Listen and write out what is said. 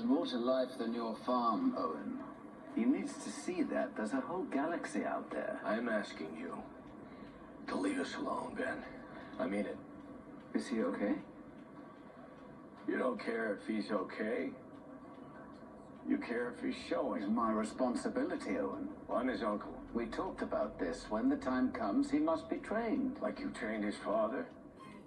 There's more to life than your farm, Owen. He needs to see that. There's a whole galaxy out there. I'm asking you to leave us alone, Ben. I mean it. Is he okay? You don't care if he's okay. You care if he's showing. It's my responsibility, Owen. Well, I'm his uncle. We talked about this. When the time comes, he must be trained. Like you trained his father.